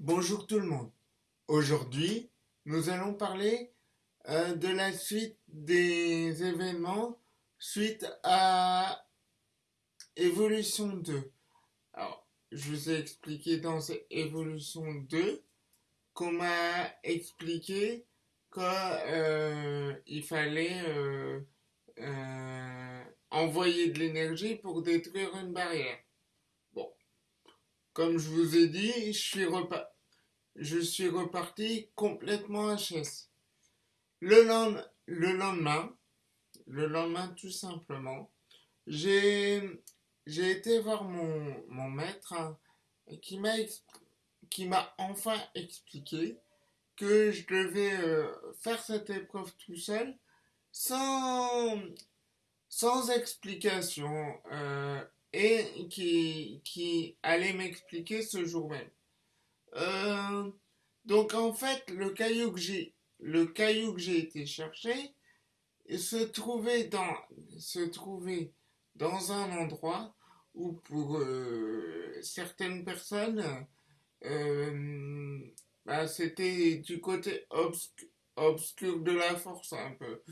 Bonjour tout le monde. Aujourd'hui, nous allons parler euh, de la suite des événements suite à Évolution 2. Alors, je vous ai expliqué dans cette Évolution 2 qu'on m'a expliqué qu'il euh, fallait euh, envoyer de l'énergie pour détruire une barrière. Comme je vous ai dit, je suis, reparti complètement HS. Le, le lendemain, le lendemain tout simplement, j'ai été voir mon, maître hein, qui m'a enfin expliqué que je devais euh, faire cette épreuve tout seul sans sans explication euh, et qui, qui allait m'expliquer ce jour même. Euh, donc en fait, le caillou que j'ai le caillou que j'ai été chercher se trouvait dans se trouvait dans un endroit où pour euh, certaines personnes bah, c'était du côté obscur de la force un peu.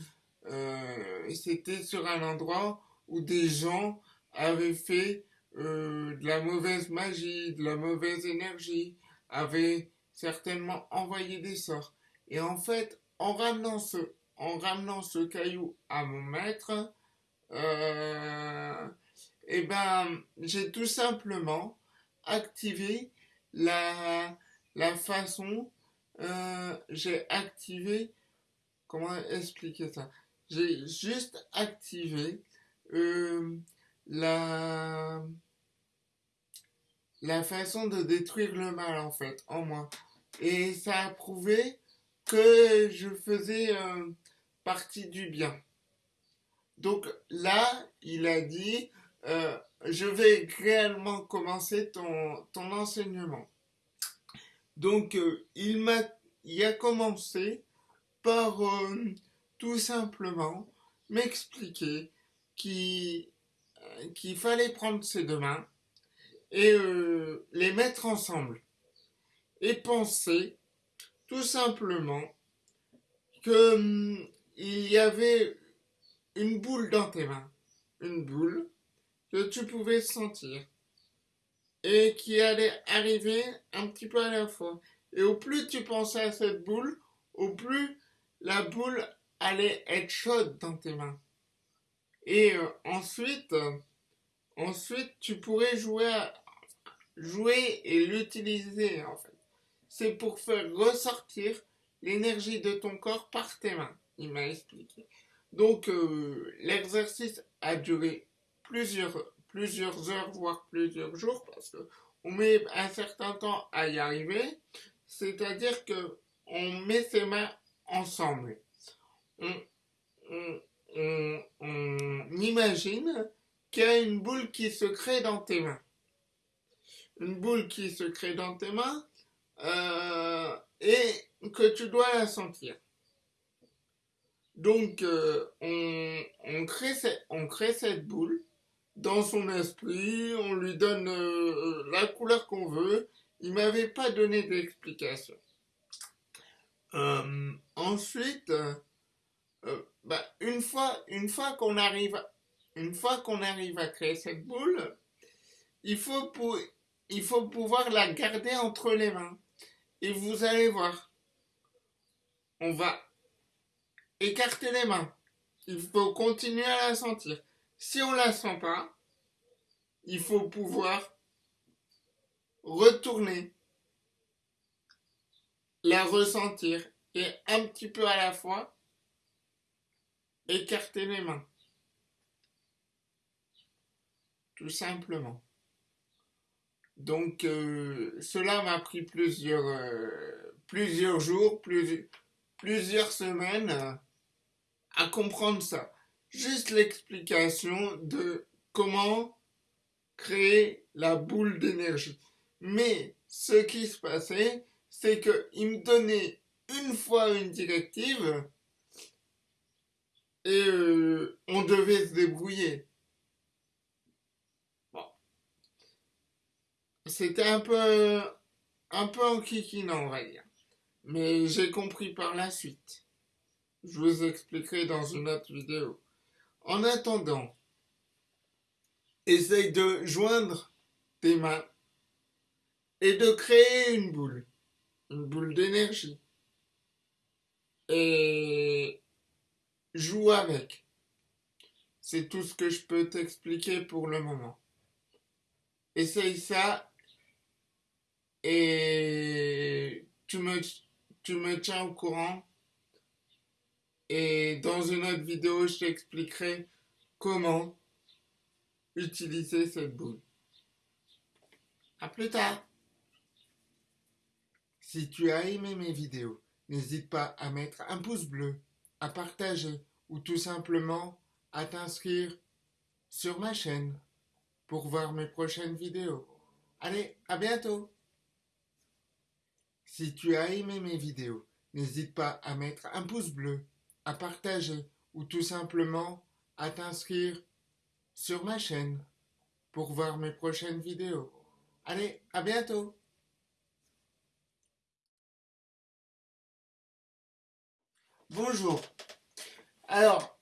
Euh, c'était sur un endroit où des gens avaient fait euh, de la mauvaise magie, de la mauvaise énergie, avaient certainement envoyé des sorts. Et en fait, en ramenant ce, en ramenant ce caillou à mon maître, euh, eh ben, j'ai tout simplement activé la, la façon, euh, j'ai activé, comment expliquer ça? J'ai juste activé euh, la, la façon de détruire le mal en fait en moi. Et ça a prouvé que je faisais euh, partie du bien. Donc là, il a dit, euh, je vais réellement commencer ton, ton enseignement. Donc il m'a, il a commencé par tout simplement m'expliquer qu'il fallait prendre ses deux mains et euh, les mettre ensemble et penser tout simplement que hum, il y avait une boule dans tes mains, une boule que tu pouvais sentir et qui allait arriver un petit peu à la fois. Et au plus tu pensais à cette boule, au plus la boule allait être chaude dans tes mains. Et euh, ensuite, ensuite, tu pourrais jouer, jouer et l'utiliser en fait. C'est pour faire ressortir l'énergie de ton corps par tes mains. Il m'a expliqué. Donc euh, l'exercice a duré plusieurs, plusieurs heures, voire plusieurs jours, parce que on met un certain temps à y arriver. C'est-à-dire que on met ses mains ensemble on, imagine qu'il y a une boule qui se crée dans tes mains. Une boule qui se crée dans tes mains euh, et que tu dois la sentir. Donc, euh, on, crée cette, boule dans son esprit, on lui donne euh, la couleur qu'on veut. Il m'avait pas donné d'explication. ensuite, bah, une fois, une fois qu'on arrive, une fois qu'on arrive à créer cette boule, il faut, il faut pouvoir la garder entre les mains. Et vous allez voir, on va écarter les mains. Il faut continuer à la sentir. Si on la sent pas, il faut pouvoir retourner, la ressentir et un petit peu à la fois Écartez les mains. Tout simplement. Donc euh, cela m'a pris plusieurs, euh, plusieurs jours, plusieurs semaines euh, à comprendre ça. Juste l'explication de comment créer la boule d'énergie. Mais ce qui se passait, c'est qu'il me donnait une fois une directive et on devait se débrouiller. C'était un peu un peu on va dire. Mais j'ai compris par la suite. Je vous expliquerai dans une autre vidéo. En attendant, essaye de joindre tes mains et de créer une boule, une boule d'énergie. Et joue avec. C'est tout ce que je peux t'expliquer pour le moment. Essaye ça et tu me, tu me tiens au courant. Et dans une autre vidéo, je t'expliquerai comment utiliser cette boule. A plus tard. Si tu as aimé mes vidéos, n'hésite pas à mettre un pouce bleu, à partager ou tout simplement à t'inscrire sur ma chaîne pour voir mes prochaines vidéos. Allez, à bientôt Si tu as aimé mes vidéos, n'hésite pas à mettre un pouce bleu, à partager ou tout simplement à t'inscrire sur ma chaîne pour voir mes prochaines vidéos. Allez, à bientôt Bonjour. Alors,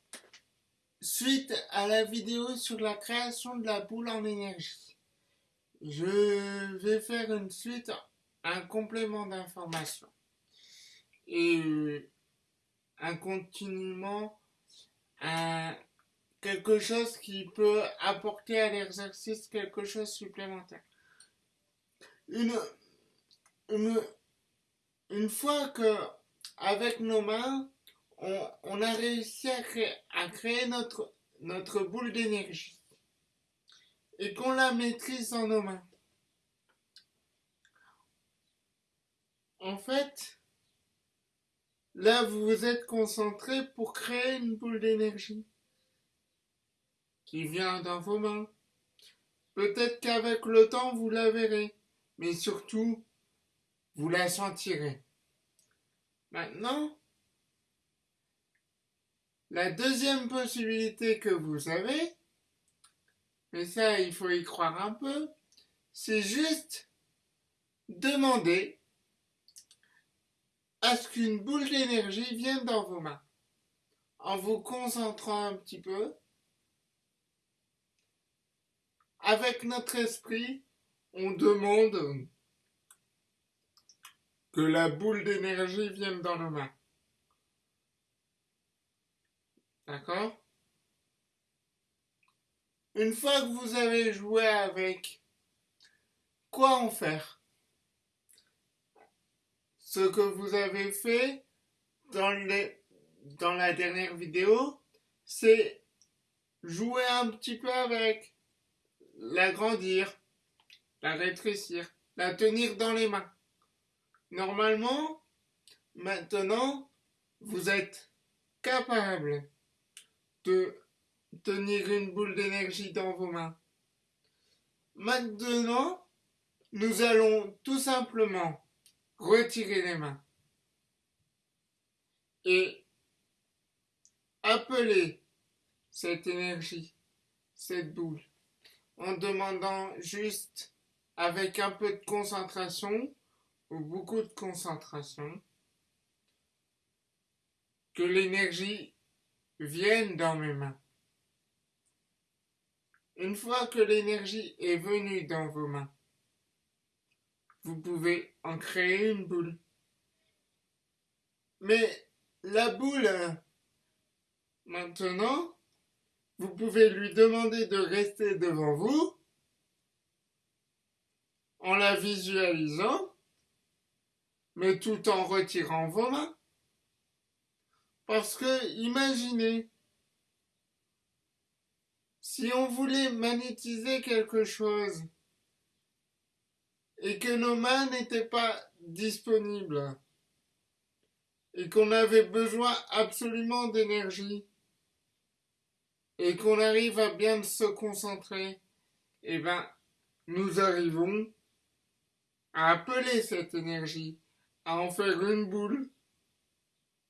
suite à la vidéo sur la création de la boule en énergie, je vais faire une suite, un complément d'information. Et un continuement, un, quelque chose qui peut apporter à l'exercice quelque chose supplémentaire. Une, une, une fois que, avec nos mains, on, a réussi à créer, à créer notre, notre boule d'énergie et qu'on la maîtrise dans nos mains. En fait, là, vous vous êtes concentré pour créer une boule d'énergie qui vient dans vos mains. Peut-être qu'avec le temps, vous la verrez, mais surtout, vous la sentirez. Maintenant, la deuxième possibilité que vous avez, mais ça il faut y croire un peu, c'est juste demander à ce qu'une boule d'énergie vienne dans vos mains? En vous concentrant un petit peu, avec notre esprit, on demande que la boule d'énergie vienne dans nos mains. D'accord? Une fois que vous avez joué avec, quoi en faire? Ce que vous avez fait dans, la dernière vidéo, c'est jouer un petit peu avec, l'agrandir, la rétrécir, la tenir dans les mains. Normalement, maintenant, vous êtes capable de tenir une boule d'énergie dans vos mains. Maintenant, nous allons tout simplement retirer les mains et appeler cette énergie, cette boule, en demandant juste avec un peu de concentration ou beaucoup de concentration que l'énergie viennent dans mes mains. Une fois que l'énergie est venue dans vos mains, vous pouvez en créer une boule. Mais la boule, maintenant, vous pouvez lui demander de rester devant vous en la visualisant, mais tout en retirant vos mains. Parce que, imaginez, si on voulait magnétiser quelque chose et que nos mains n'étaient pas disponibles et qu'on avait besoin absolument d'énergie et qu'on arrive à bien se concentrer, eh ben, nous arrivons à appeler cette énergie, à en faire une boule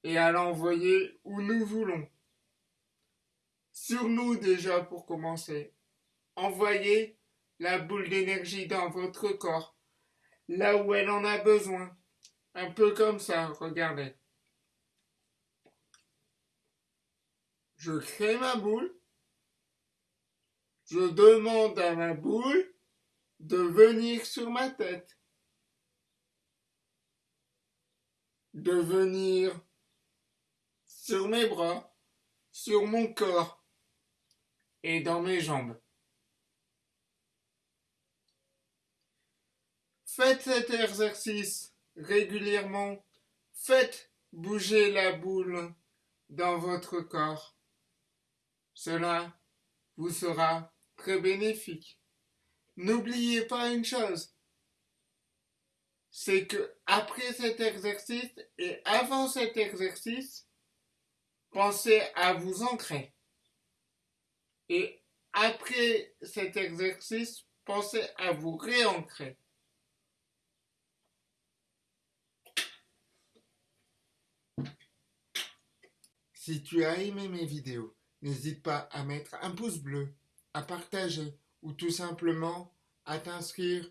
et à l'envoyer où nous voulons. Sur nous déjà pour commencer. Envoyez la boule d'énergie dans votre corps. Là où elle en a besoin. Un peu comme ça, regardez. Je crée ma boule. Je demande à ma boule de venir sur ma tête. De venir sur mes bras, sur mon corps et dans mes jambes. Faites cet exercice régulièrement. Faites bouger la boule dans votre corps. Cela vous sera très bénéfique. N'oubliez pas une chose, c'est que après cet exercice et avant cet exercice, pensez à vous ancrer. Et après cet exercice, pensez à vous réancrer. Si tu as aimé mes vidéos, n'hésite pas à mettre un pouce bleu, à partager ou tout simplement à t'inscrire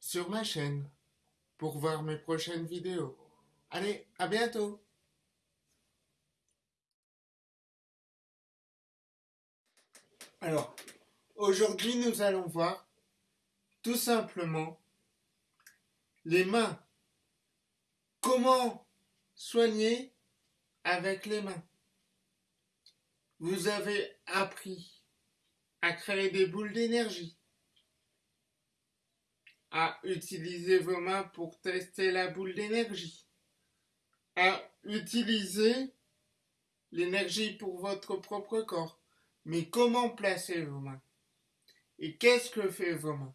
sur ma chaîne pour voir mes prochaines vidéos. Allez, à bientôt Alors, aujourd'hui nous allons voir tout simplement les mains. Comment soigner avec les mains? Vous avez appris à créer des boules d'énergie, à utiliser vos mains pour tester la boule d'énergie, à utiliser l'énergie pour votre propre corps. Mais comment placer vos mains? Et qu'est-ce que fait vos mains?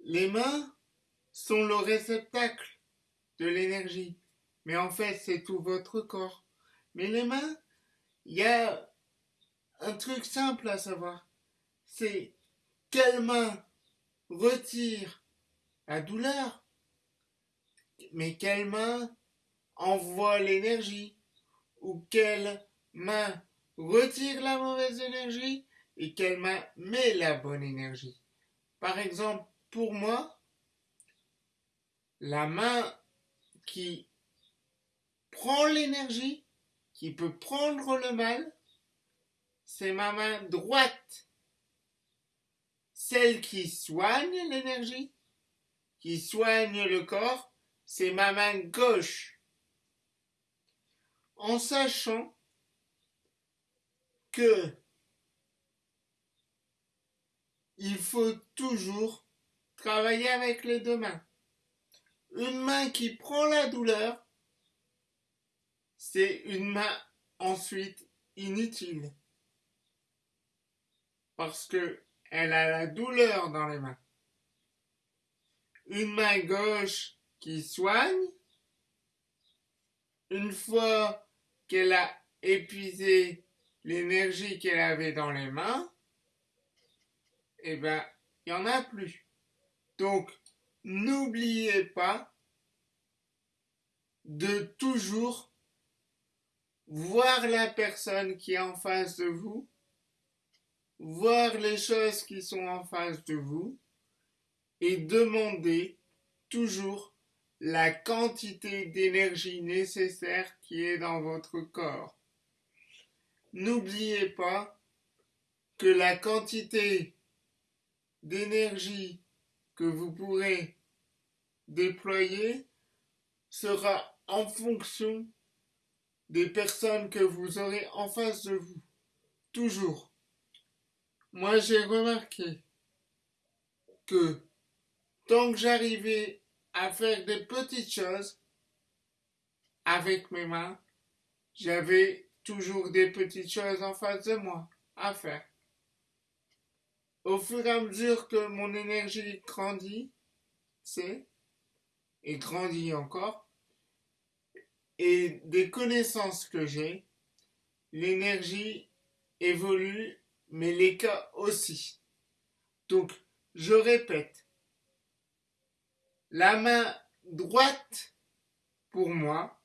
Les mains sont le réceptacle de l'énergie. Mais en fait, c'est tout votre corps. Mais les mains, il y a un truc simple à savoir. C'est quelle main retire la douleur, mais quelle main envoie l'énergie, ou quelle main retire la mauvaise énergie, et quelle main met la bonne énergie. Par exemple, pour moi, la main qui prend l'énergie, qui peut prendre le mal, c'est ma main droite. Celle qui soigne l'énergie, qui soigne le corps, c'est ma main gauche. En sachant que il faut toujours travailler avec les deux mains. Une main qui prend la douleur c'est une main ensuite inutile. Parce que elle a la douleur dans les mains. Une main gauche qui soigne, une fois qu'elle a épuisé l'énergie qu'elle avait dans les mains, eh ben, il n'y en a plus. Donc, n'oubliez pas de toujours voir la personne qui est en face de vous, voir les choses qui sont en face de vous et demander toujours la quantité d'énergie nécessaire qui est dans votre corps. N'oubliez pas que la quantité d'énergie que vous pourrez déployer sera en fonction des personnes que vous aurez en face de vous. Toujours. Moi, j'ai remarqué que tant que j'arrivais à faire des petites choses avec mes mains, j'avais toujours des petites choses en face de moi à faire. Au fur et à mesure que mon énergie grandit, c'est, et grandit encore, et des connaissances que j'ai, l'énergie évolue, mais les cas aussi. Donc, je répète, la main droite, pour moi,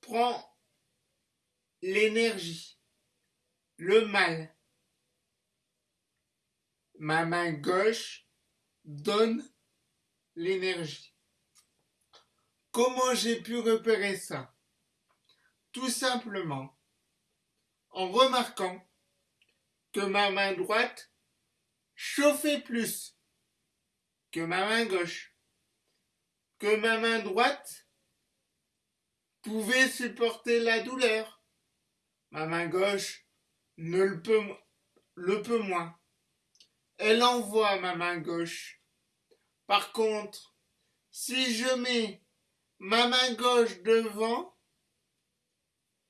prend l'énergie, le mal. Ma main gauche donne l'énergie. Comment j'ai pu repérer ça? Tout simplement en remarquant que ma main droite chauffait plus que ma main gauche, que ma main droite pouvait supporter la douleur, ma main gauche ne le peut, le peut moins. Elle envoie ma main gauche. Par contre, si je mets ma main gauche devant,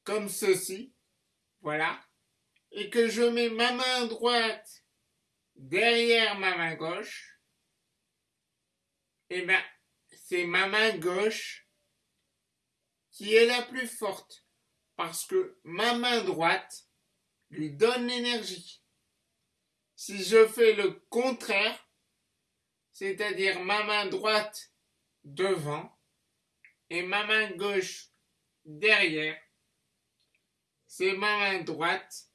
comme ceci, voilà, et que je mets ma main droite derrière ma main gauche, et eh bien, c'est ma main gauche qui est la plus forte parce que ma main droite lui donne l'énergie. Si je fais le contraire, c'est-à-dire ma main droite devant et ma main gauche derrière, c'est ma main droite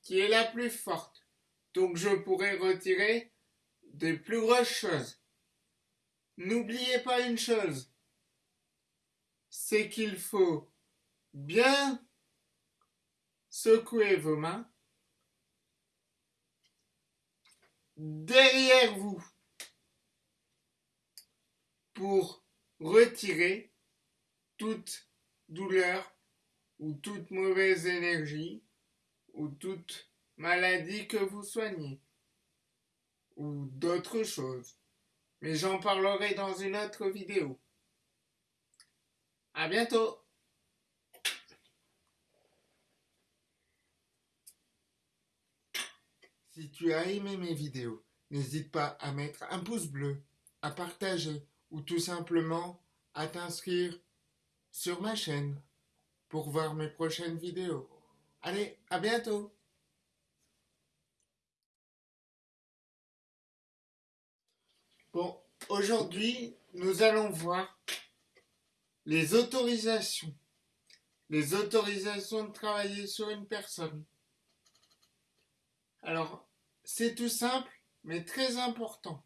qui est la plus forte. Donc je pourrais retirer des plus grosses choses. N'oubliez pas une chose, c'est qu'il faut bien secouer vos mains derrière vous pour retirer toute douleur ou toute mauvaise énergie ou toute maladie que vous soignez ou d'autres choses. Mais j'en parlerai dans une autre vidéo. À bientôt! Si tu as aimé mes vidéos, n'hésite pas à mettre un pouce bleu, à partager ou tout simplement à t'inscrire sur ma chaîne pour voir mes prochaines vidéos. Allez, à bientôt Bon, aujourd'hui, nous allons voir les autorisations. Les autorisations de travailler sur une personne. Alors, c'est tout simple, mais très important.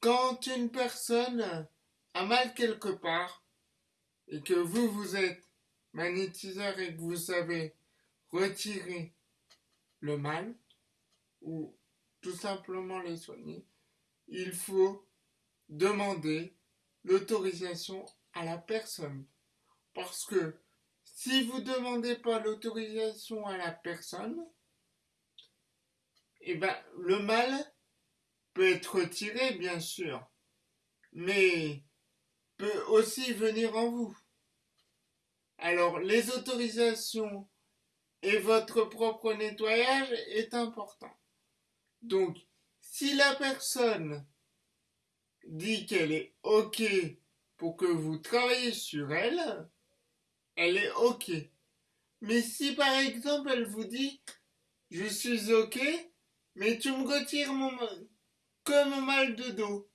Quand une personne a mal quelque part, et que vous, vous êtes magnétiseur et que vous savez retirer le mal, ou tout simplement les soigner, il faut demander l'autorisation à la personne. Parce que si vous ne demandez pas l'autorisation à la personne, eh ben, le mal peut être retiré, bien sûr, mais peut aussi venir en vous. Alors, les autorisations et votre propre nettoyage est important. Donc, si la personne dit qu'elle est OK pour que vous travaillez sur elle, elle est OK. Mais si par exemple elle vous dit je suis OK, mais tu me retires mon comme mal de dos,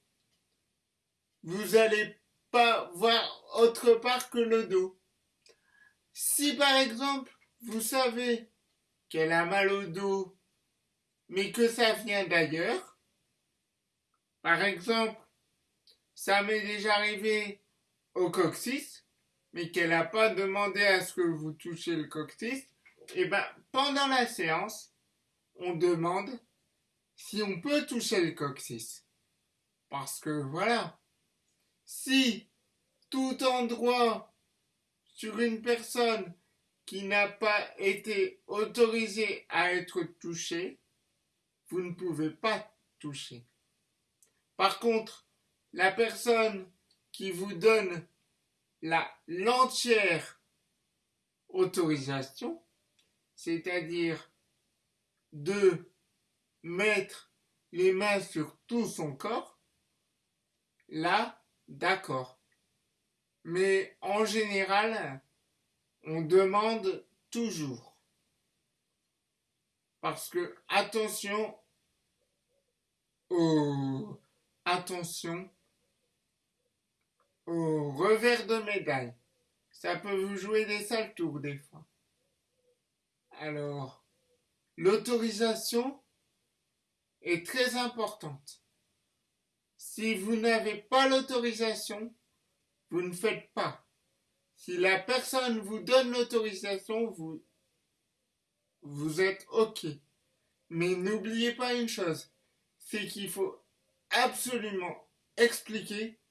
vous n'allez pas voir autre part que le dos. Si par exemple vous savez qu'elle a mal au dos mais que ça vient d'ailleurs. Par exemple, ça m'est déjà arrivé au coccyx, mais qu'elle n'a pas demandé à ce que vous touchiez le coccyx. Et eh ben, pendant la séance, on demande si on peut toucher le coccyx. Parce que voilà, si tout endroit sur une personne qui n'a pas été autorisé à être touché, vous ne pouvez pas toucher. Par contre, la personne qui vous donne la l'entière autorisation, c'est-à-dire de mettre les mains sur tout son corps, là, d'accord. Mais en général, on demande toujours. Parce que, attention, au, revers de médaille. Ça peut vous jouer des sales tours des fois. Alors, l'autorisation est très importante. Si vous n'avez pas l'autorisation, vous ne faites pas. Si la personne vous donne l'autorisation, vous, vous êtes OK. Mais n'oubliez pas une chose, c'est qu'il faut absolument expliquer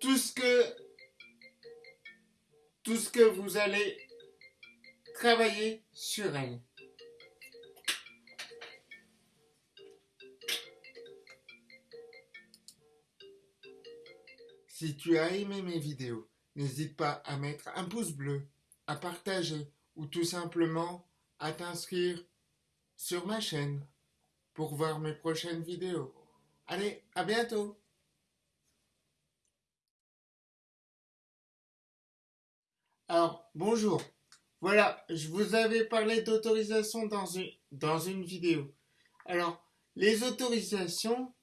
tout ce que tout ce que vous allez travailler sur elle. Si tu as aimé mes vidéos, n'hésite pas à mettre un pouce bleu, à partager ou tout simplement à t'inscrire sur ma chaîne pour voir mes prochaines vidéos. Allez, à bientôt Alors, bonjour. Voilà, je vous avais parlé d'autorisation dans une, dans une vidéo. Alors, les autorisations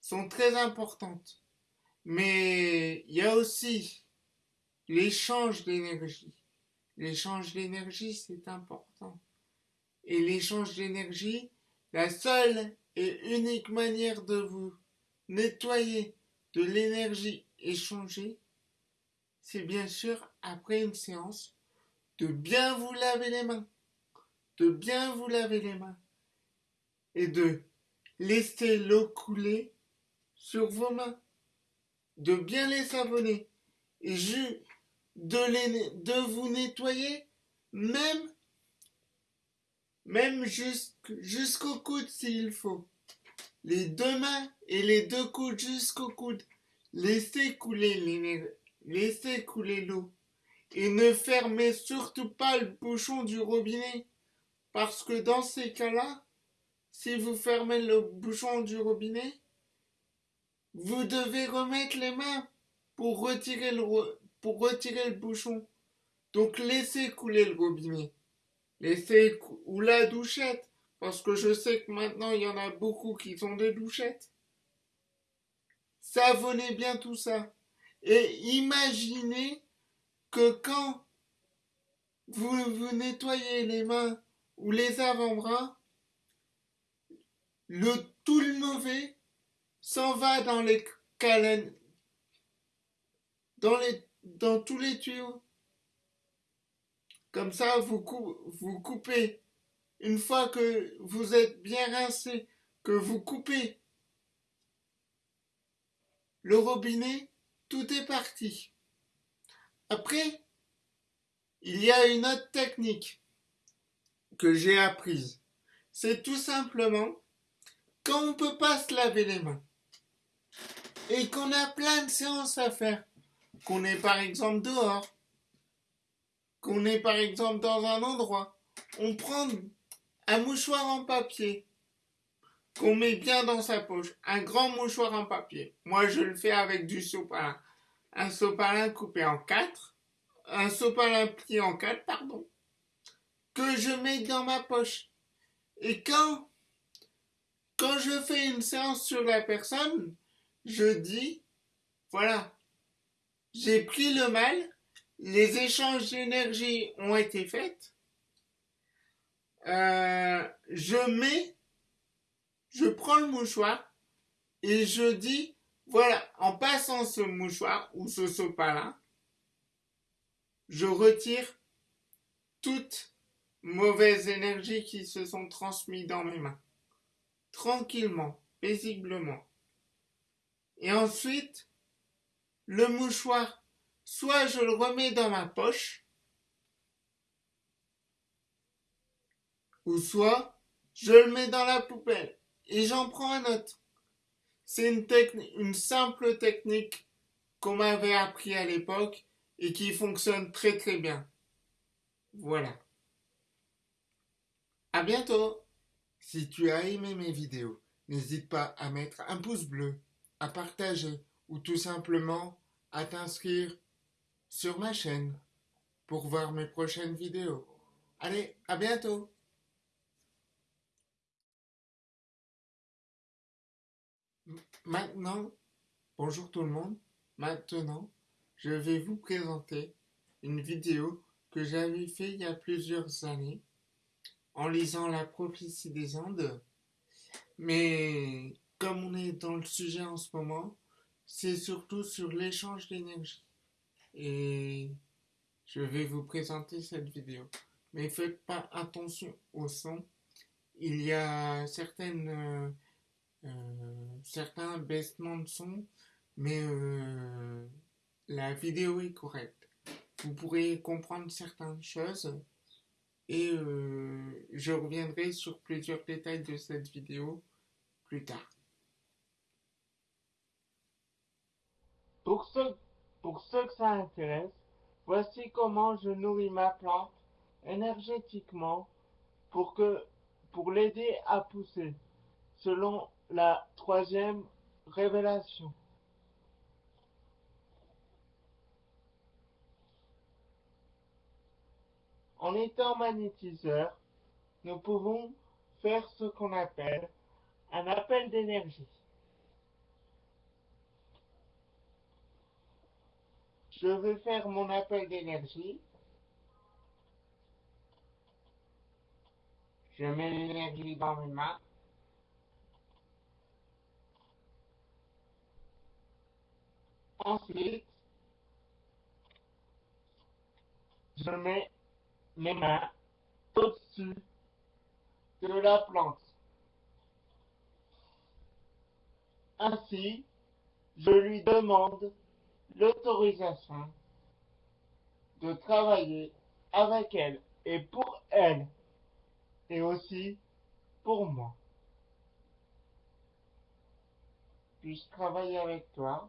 sont très importantes. Mais il y a aussi l'échange d'énergie. L'échange d'énergie, c'est important. Et l'échange d'énergie, la seule et unique manière de vous nettoyer de l'énergie échangée, c'est bien sûr après une séance de bien vous laver les mains, de bien vous laver les mains et de laisser l'eau couler sur vos mains de bien les savonner et de, de vous nettoyer même même jusqu'au coude s'il faut. Les deux mains et les deux coudes jusqu'au coude. Laissez couler laissez couler l'eau. Et ne fermez surtout pas le bouchon du robinet. Parce que dans ces cas-là, si vous fermez le bouchon du robinet, vous devez remettre les mains pour retirer le, pour retirer le bouchon. Donc laissez couler le robinet. Laissez ou la douchette. Parce que je sais que maintenant il y en a beaucoup qui ont des douchettes. Savonnez bien tout ça. Et imaginez que quand vous vous nettoyez les mains ou les avant-bras, le tout le mauvais s'en va dans les calen... dans, les, dans tous les tuyaux. Comme ça, vous, vous coupez. Une fois que vous êtes bien rincé, que vous coupez le robinet, tout est parti. Après, il y a une autre technique que j'ai apprise. C'est tout simplement quand on ne peut pas se laver les mains et qu'on a plein de séances à faire, qu'on est par exemple dehors, qu'on est par exemple dans un endroit, on prend un mouchoir en papier. Qu'on met bien dans sa poche, un grand mouchoir en papier. Moi, je le fais avec du sopalin. Un sopalin coupé en quatre, un sopalin plié en quatre, pardon, que je mets dans ma poche. Et quand, quand je fais une séance sur la personne, je dis, voilà, j'ai pris le mal, les échanges d'énergie ont été faits, euh, je mets, je prends le mouchoir et je dis, voilà, en passant ce mouchoir ou ce sopalin, je retire toute mauvaise énergie qui se sont transmises dans mes mains. Tranquillement, paisiblement. Et ensuite, le mouchoir, soit je le remets dans ma poche, ou soit je le mets dans la poubelle et j'en prends un autre. C'est une, simple technique qu'on m'avait appris à l'époque et qui fonctionne très très bien. Voilà. À bientôt. Si tu as aimé mes vidéos, n'hésite pas à mettre un pouce bleu à partager ou tout simplement à t'inscrire sur ma chaîne pour voir mes prochaines vidéos. Allez, à bientôt Maintenant, bonjour tout le monde, maintenant, je vais vous présenter une vidéo que j'avais fait il y a plusieurs années en lisant La prophétie des Andes. Mais comme on est dans le sujet en ce moment, c'est surtout sur l'échange d'énergie. Et je vais vous présenter cette vidéo. Mais faites pas attention au son. Il y a certaines, euh, euh, certains baissements de son, mais euh, la vidéo est correcte. Vous pourrez comprendre certaines choses et je reviendrai sur plusieurs détails de cette vidéo plus tard. Pour ceux, pour ceux que ça intéresse, voici comment je nourris ma plante énergétiquement pour l'aider à pousser, selon la troisième révélation. En étant magnétiseur, nous pouvons faire ce qu'on appelle un appel d'énergie. Je vais faire mon appel d'énergie. Je mets l'énergie dans mes mains. Ensuite, je mets mes mains au-dessus de la plante. Ainsi, je lui demande l'autorisation de travailler avec elle et pour elle et aussi pour moi. Puis-je travailler avec toi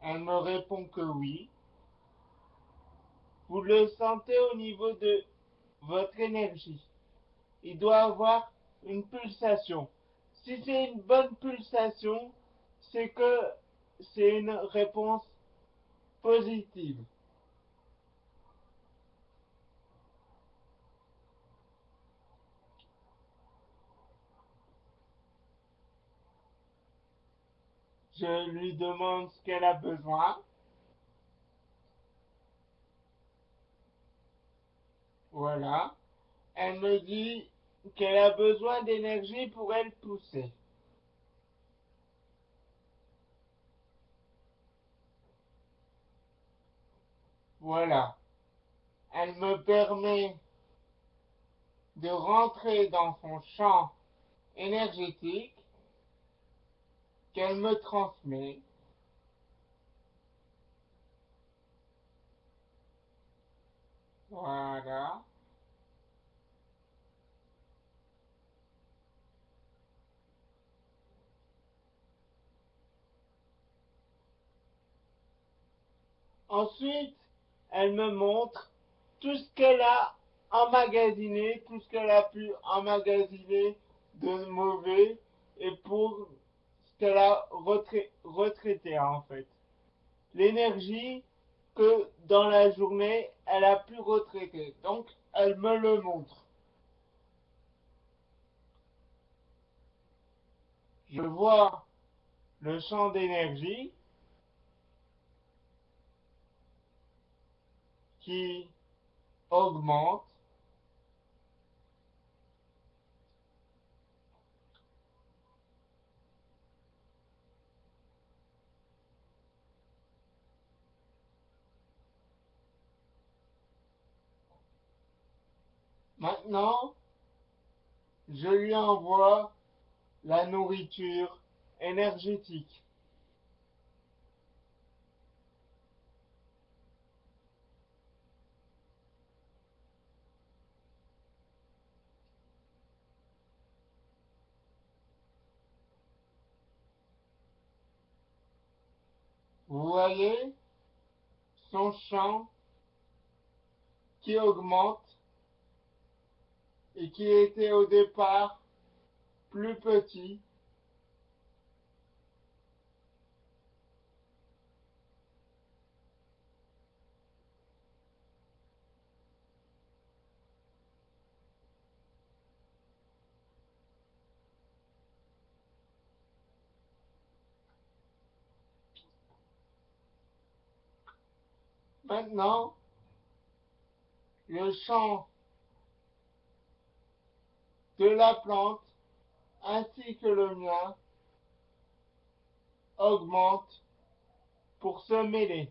Elle me répond que oui. Vous le sentez au niveau de votre énergie. Il doit avoir une pulsation. Si c'est une bonne pulsation, c'est que c'est une réponse positive. Je lui demande ce qu'elle a besoin. Voilà. Elle me dit qu'elle a besoin d'énergie pour elle pousser. Voilà. Elle me permet de rentrer dans son champ énergétique qu'elle me transmet. Voilà. Ensuite, elle me montre tout ce qu'elle a emmagasiné, tout ce qu'elle a pu emmagasiner de mauvais et pour ce qu'elle a retraité en fait. L'énergie que dans la journée, elle a pu retraiter. Donc, elle me le montre. Je vois le champ d'énergie augmente Maintenant, je lui envoie la nourriture énergétique. Vous voyez son champ qui augmente et qui était au départ plus petit Maintenant, le champ de la plante ainsi que le mien augmente pour se mêler.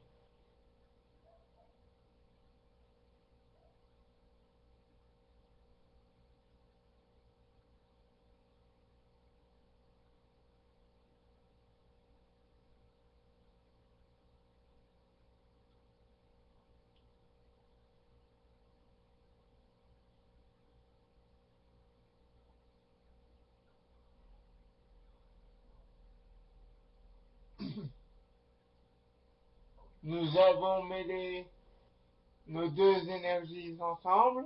Nous avons mêlé nos deux énergies ensemble.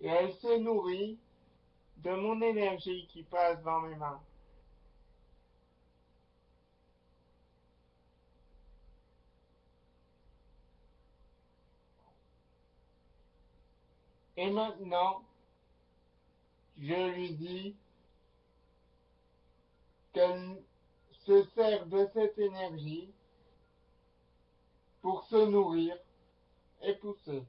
Et elle se nourrit de mon énergie qui passe dans mes mains. Et maintenant, je lui dis qu'elle se sert de cette énergie pour se nourrir et pousser.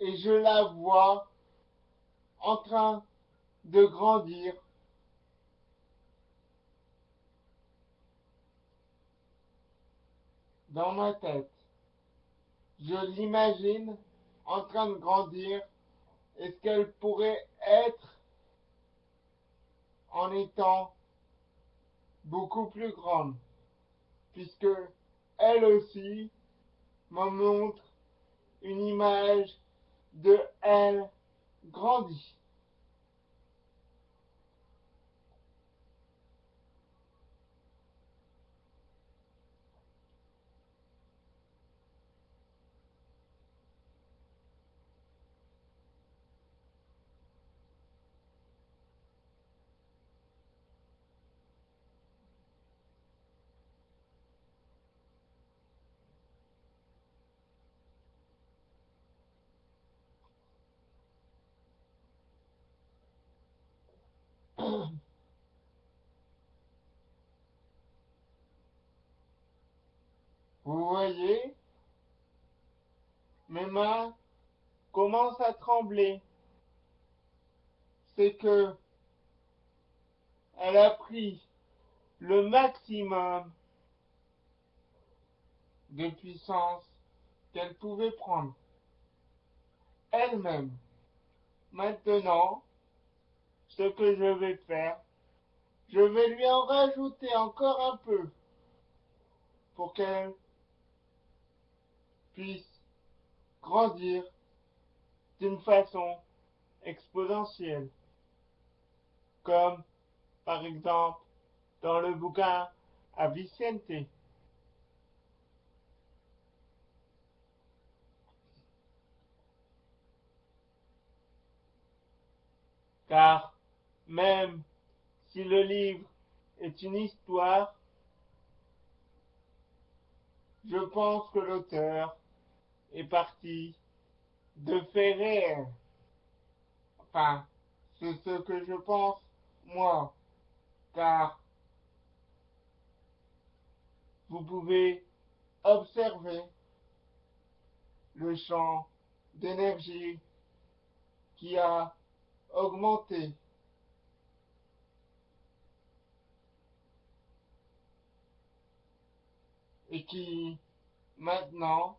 Et je la vois en train de grandir dans ma tête. Je l'imagine en train de grandir est-ce qu'elle pourrait être en étant beaucoup plus grande, puisque elle aussi me montre une image de elle grandie. Vous voyez, mes mains commencent à trembler. C'est que elle a pris le maximum de puissance qu'elle pouvait prendre elle-même. Maintenant, ce que je vais faire, je vais lui en rajouter encore un peu pour qu'elle puisse grandir d'une façon exponentielle. Comme, par exemple, dans le bouquin à Vicente. Car même si le livre est une histoire, je pense que l'auteur est parti de réels. Enfin, c'est ce que je pense, moi, car vous pouvez observer le champ d'énergie qui a augmenté et qui maintenant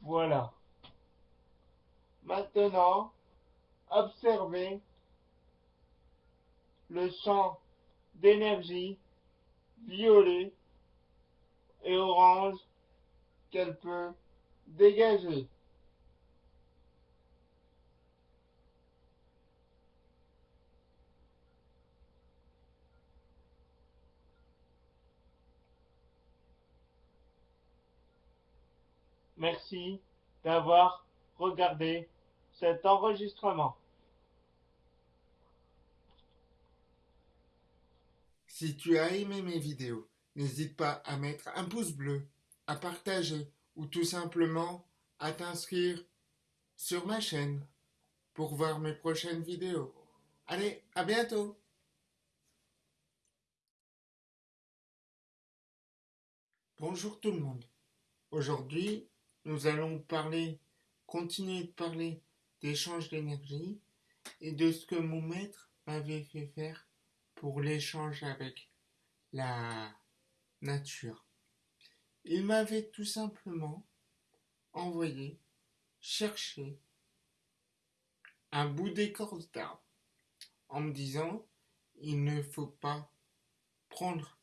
Voilà. Maintenant, observez le champ d'énergie violet et orange qu'elle peut dégager. Merci d'avoir regardé cet enregistrement. Si tu as aimé mes vidéos, n'hésite pas à mettre un pouce bleu, à partager ou tout simplement à t'inscrire sur ma chaîne pour voir mes prochaines vidéos. Allez, à bientôt Bonjour tout le monde. Aujourd'hui, nous allons parler, continuer de parler d'échange d'énergie et de ce que mon maître m'avait fait faire pour l'échange avec la nature. Il m'avait tout simplement envoyé chercher un bout d'écorce d'arbre en me disant il ne faut pas prendre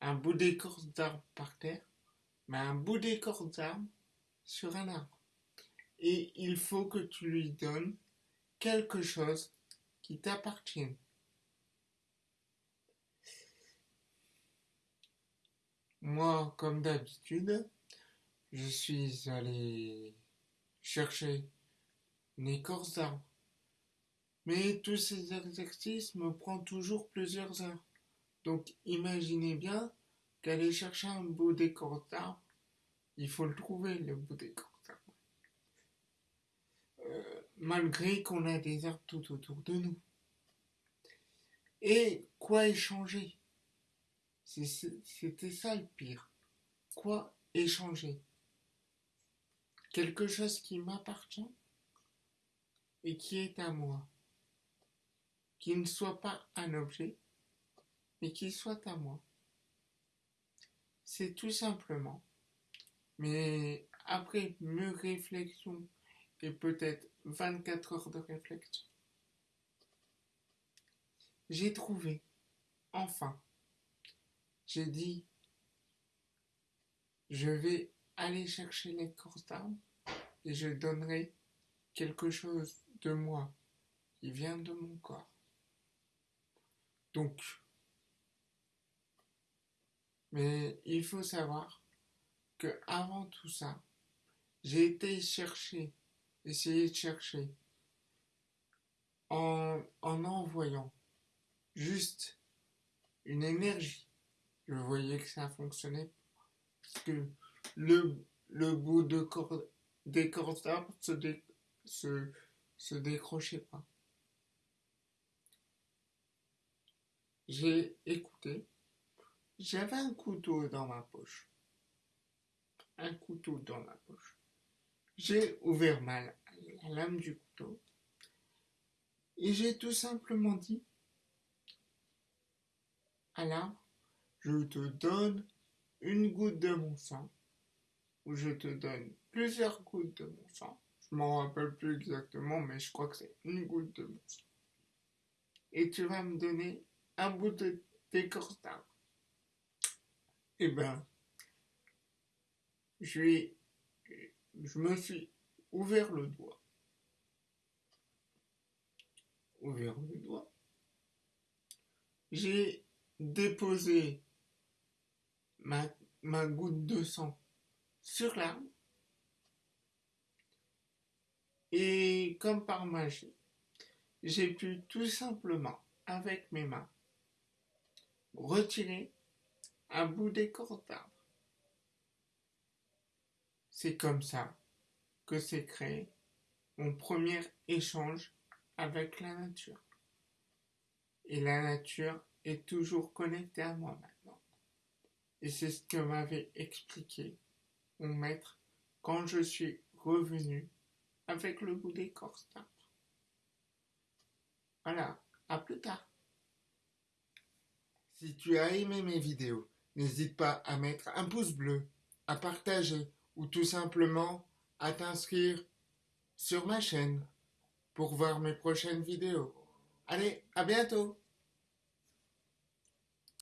un bout d'écorce d'arbre par terre, mais un bout d'écorce d'arbre sur un arbre. Et il faut que tu lui donnes quelque chose qui t'appartienne. Moi, comme d'habitude, je suis allé chercher une écorce d'arbre. Mais tous ces exercices me prennent toujours plusieurs heures. Donc imaginez bien qu'aller chercher un bout d'écorce d'arbre, il faut le trouver, le bout d'écorce d'arbre. Euh, malgré qu'on a des arbres tout autour de nous. Et quoi échanger? C'était ça le pire. Quoi échanger? Quelque chose qui m'appartient et qui est à moi. Qui ne soit pas un objet, mais qui soit à moi. C'est tout simplement. Mais après mes réflexions et peut-être 24 heures de réflexion, j'ai trouvé, enfin, j'ai dit, je vais aller chercher l'écorce d'arbre et je donnerai quelque chose de moi qui vient de mon corps. Donc, mais il faut savoir avant tout ça, j'ai été chercher, essayer de chercher en, en envoyant juste une énergie. Je voyais que ça fonctionnait parce que le, bout de corde, des cordes se décrochait pas. J'ai écouté j'avais un couteau dans ma poche. Couteau dans ma poche. J'ai ouvert ma, la lame du couteau et j'ai tout simplement dit à l'arbre, je te donne une goutte de mon sang, ou je te donne plusieurs gouttes de mon sang. Je m'en rappelle plus exactement, mais je crois que c'est une goutte de mon sang. Et tu vas me donner un bout d'écorce d'arbre eh ben, je, je me suis ouvert le doigt. Ouvert le doigt. J'ai déposé ma, ma goutte de sang sur l'arbre. Et comme par magie, j'ai pu tout simplement, avec mes mains, retirer un bout d'écorce d'arbre. C'est comme ça que s'est créé mon premier échange avec la nature. Et la nature est toujours connectée à moi maintenant. Et c'est ce que m'avait expliqué mon maître quand je suis revenu avec le bout d'écorce d'arbre. Voilà, à plus tard. Si tu as aimé mes vidéos, n'hésite pas à mettre un pouce bleu, à partager ou tout simplement à t'inscrire sur ma chaîne pour voir mes prochaines vidéos. Allez, à bientôt